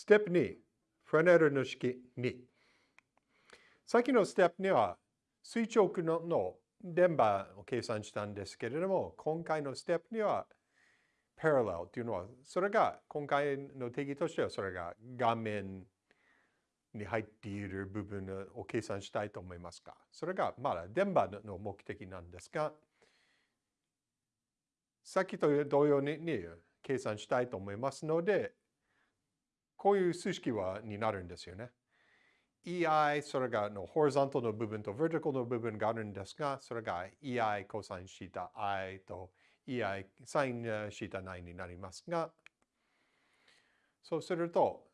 ステップ2、フレネルの式2。さっきのステップには垂直のの電波を計算したんですけれども、今回のステップには parallel というのは、それが今回の定義としてはそれが画面に入っている部分を計算したいと思いますが、それがまだ電波の目的なんですが、さっきと同様に計算したいと思いますので、こういう数式はになるんですよね。EI、それがのホリゾントの部分と vertical の部分があるんですが、それが EI コサインシータ I と EI サインシータ9になりますが、そうすると、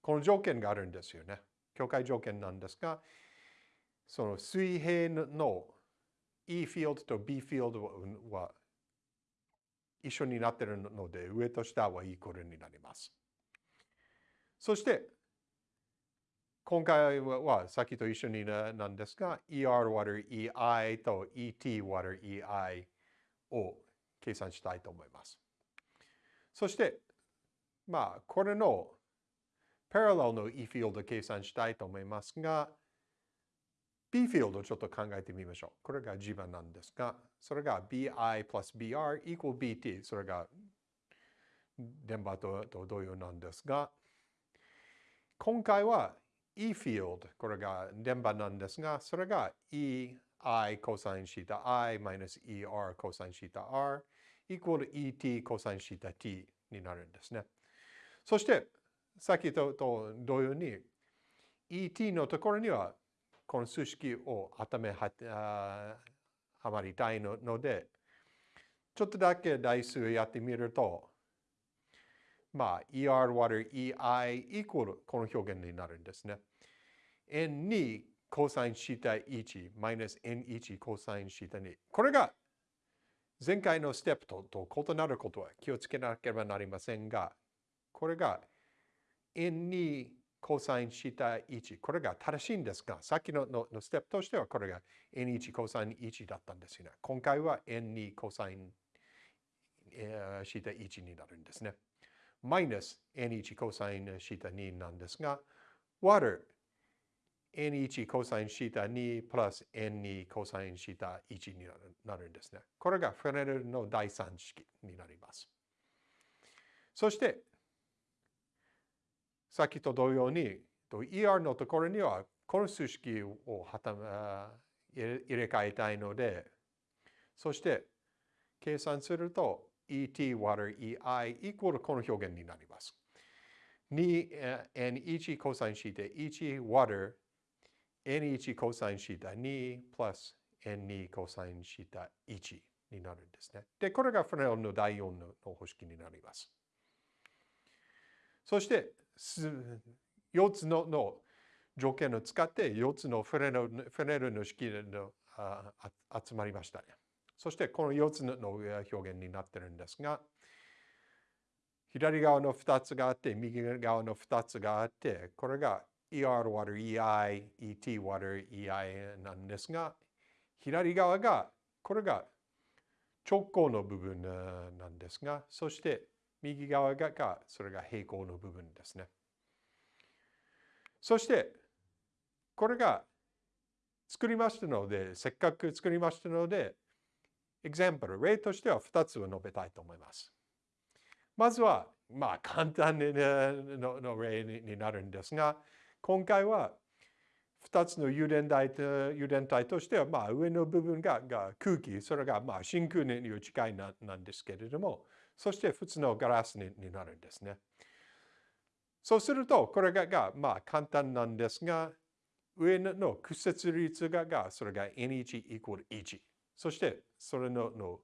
この条件があるんですよね。境界条件なんですが、その水平の E フィールドと B フィールドは一緒になっているので、上と下はイコールになります。そして、今回はさっきと一緒になんですが、ER 割る EI と ET 割る EI を計算したいと思います。そして、まあ、これの parallel の E フィールドを計算したいと思いますが、B フィールドをちょっと考えてみましょう。これが自分なんですが、それが BI plus BR equal BT。それが電波と同様なんですが、今回は E フィールド、これが電波なんですが、それが EI コサインシータ I マイナス ER コサインシータ R イコール ET コサインシータ T になるんですね。そして、さっきと同様に ET のところにはこの数式を頭ははまりたいので、ちょっとだけ代数やってみると、まあ、ER 割る EI イコールこの表現になるんですね。N2 コサインシータ1マイナス N1 コサインシタ2。これが前回のステップとと異なることは気をつけなければなりませんが、これが N2 コサインシタ1。これが正しいんですが、さっきのののステップとしてはこれが N1 コサイン1だったんですよね。今回は N2 コサインシタ1になるんですね。マイナス N1 コサインシータ2なんですが、割る N1 コサインシータ2プラス N2 コサインシータ1になるんですね。これがフレネルの第三式になります。そして、さっきと同様に、ER のところにはこの数式を入れ替えたいので、そして計算すると et 割る ei イコールこの表現になります。2n1 コサインシータ1割る n1 コサインシータ2プラス n2 コサインシータ1になるんですね。で、これがフレネルの第4の方式になります。そして、4つのの条件を使って4つのフレネルの式の集まりましたね。そしてこの4つの表現になってるんですが、左側の2つがあって、右側の2つがあって、これが ER 割る EI、ET 割る EI なんですが、左側が、これが直行の部分なんですが、そして右側がそれが平行の部分ですね。そして、これが作りましたので、せっかく作りましたので、example、例としては2つを述べたいと思います。まずは、まあ簡単のの例になるんですが、今回は2つの油田体と油田体としては、まあ上の部分がが空気、それがまあ真空に近いななんですけれども、そして普通のガラスにになるんですね。そうすると、これががまあ簡単なんですが、上の屈折率ががそれが N1 イコール1。そしてそれのの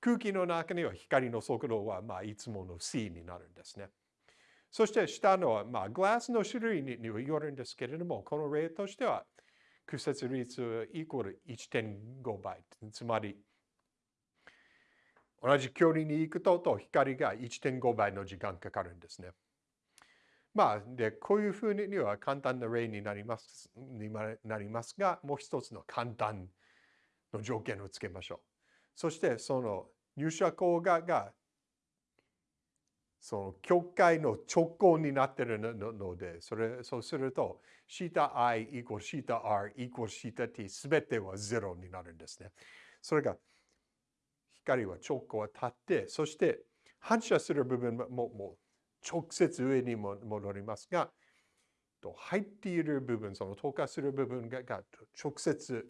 空気の中には光の速度はまあいつもの c になるんですね。そして下のはまあグラスの種類によるんですけれども、この例としては屈折率イコール1.5倍。つまり同じ距離に行くとと光が1.5倍の時間かかるんですね。まあ、で、こういうふうには簡単な例になりますになりますが、もう一つの簡単の条件をつけましょう。そしてその入社校ががその教会の直行になっているので、それそうすると、シータ i イコールシータ r イコールシータ t すべては0になるんですね。それが光は直行は立って、そして反射する部分ももう直接上にも戻りますが、入っている部分、その透過する部分が直接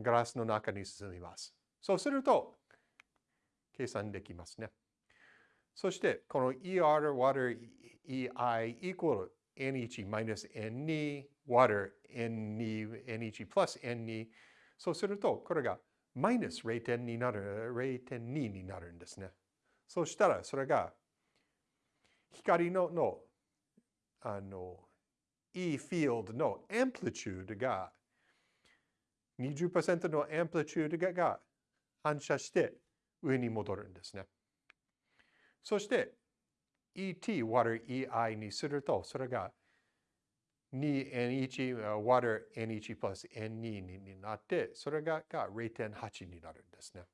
ガラスの中に進みます。そうすると、計算できますね。そして、この ER water EI equal N1 minus N2 water N2 N1 plus N2 そうすると、これがマイナス0.2になる、0.2になるんですね。そしたら、それが光ののあの E フィールドのアンプリチュードが20%のアンプリチュードが反射して上に戻るんですね。そして ET water EI にすると、それが 2N1 water N1 plus N2 になって、それがが0.8になるんですね。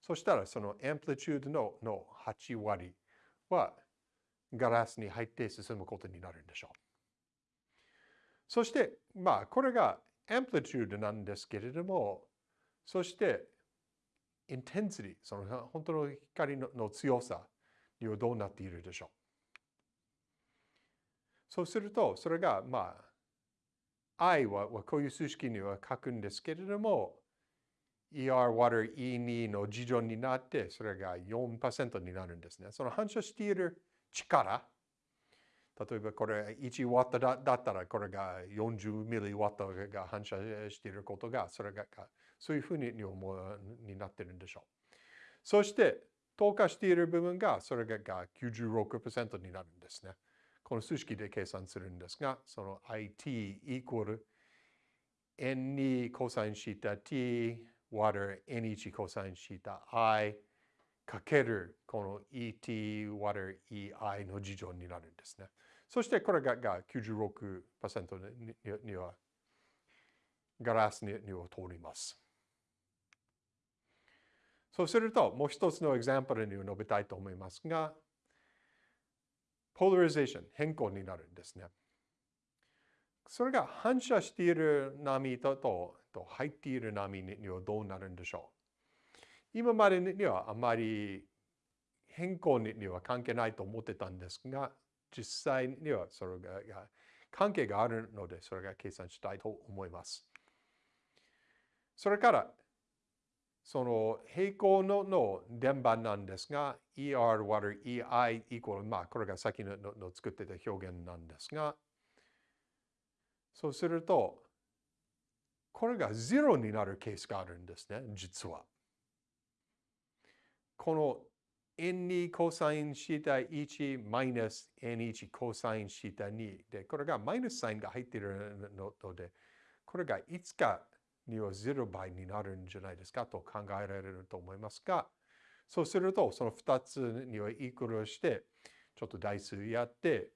そしたらそのアンプリチュードのの8割はガラスに入って進むことになるんでしょう。そして、まあ、これがアンプリチュードなんですけれども、そして、インテンシティ、その本当の光の強さにはどうなっているでしょう。そうすると、それが、まあ、I はこういう数式には書くんですけれども、ER water E2 の事情になって、それが4%になるんですね。その反射している力、例えばこれ1ワットだったらこれが40ミリワットが反射していることが、それがそういうふうにになってるんでしょう。そして透過している部分が、それが96%になるんですね。この数式で計算するんですが、その IT イコール N2 コサインシータ T water N1 コサインシータ I かけるこの ET water EI の事情になるんですね。そしてこれがが96%ににはガラスには通ります。そうすると、もう一つのエグザンプルに述べたいと思いますが、ポーラリゼーション、変更になるんですね。それが反射している波とと入っている波にはどうなるんでしょう？今までにはあまり変更には関係ないと思ってたんですが、実際にはそれが関係があるので、それが計算したいと思います。それから、その平行のの電波なんですが、ER water EI イコール、まあ、これが先のの作ってた表現なんですが、そうすると、これが0になるケースがあるんですね、実は。この N2 コサインシータ1マイナス N1 コサインシータ2で、これがマイナスサインが入っているので、これがいつかには0倍になるんじゃないですかと考えられると思いますが、そうするとその2つにはイクルして、ちょっと代数やって、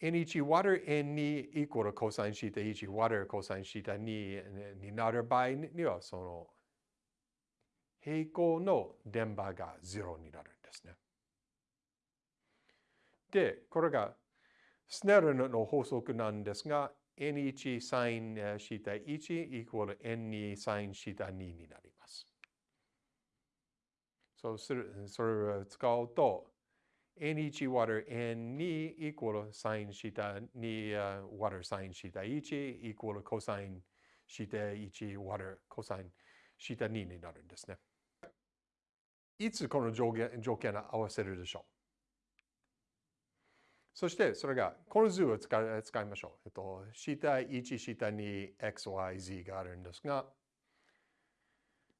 N1 water N2 イコールコサインシータ1 water コサインシータ2になる場合には、その平行の電波が0になるんですね。で、これがスネルの法則なんですが、N1 サインシータ1イコール N2 サインシータ2になります。そうする、それを使うと、N1 water N2 イコールサインシータ2 water サインシータ1イコールコサインシータ1 water コサインシータ2になるんですね。いつこの条件条件を合わせるでしょう？そしてそれが、この図を使い使いましょう。えっと、シータ1、シータ2、XYZ があるんですが、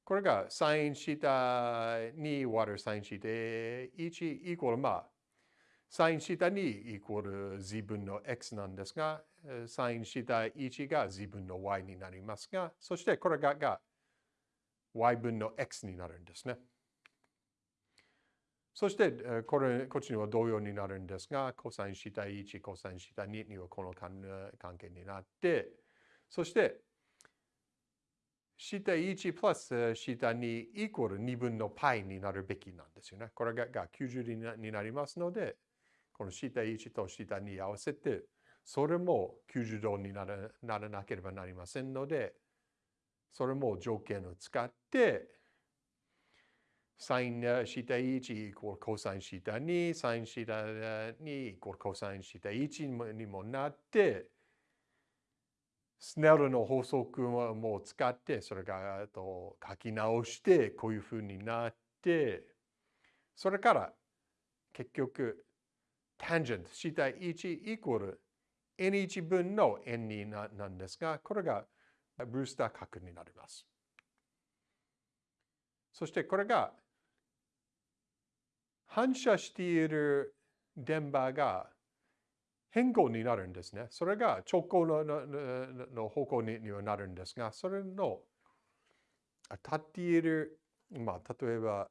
これがサインシータ2 water サインシータ1イコールまあ、サインシータ2イコール z 分の x なんですが、サインシータ1が z 分の y になりますが、そしてこれがが y 分の x になるんですね。そして、これ、こっちには同様になるんですが、コサインシータ1、コサインシータ2にはこの関係になって、そして、下1プラス下2イコール2分の π になるべきなんですよね。これがが90になりますので、この下1と下2合わせて、それも90度にならならなければなりませんので、それも条件を使って、サイン下1イコールコサイン下2、サイン下2イコールコサイン下1にもなって、スネルの法則も使って、それがと書き直して、こういうふうになって、それから結局、tangent 下1イコール n1 分の n2 なんですが、これがブースター角になります。そしてこれが反射している電波が変更になるんですね。それが直行のの方向にはなるんですが、それの立っている、まあ、例えば、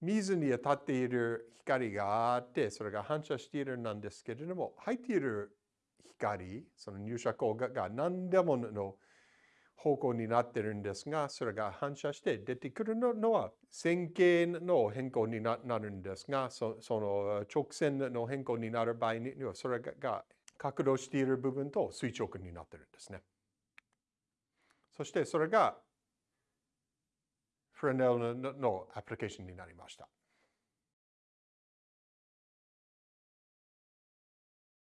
水に当たっている光があって、それが反射しているなんですけれども、入っている光、その入射光が何でもの方向になってるんですが、それが反射して出てくるのは線形の変更になるんですが、その直線の変更になる場合には、それが角度している部分と垂直になってるんですね。そしてそれがフレネルのアプリケーションになりました。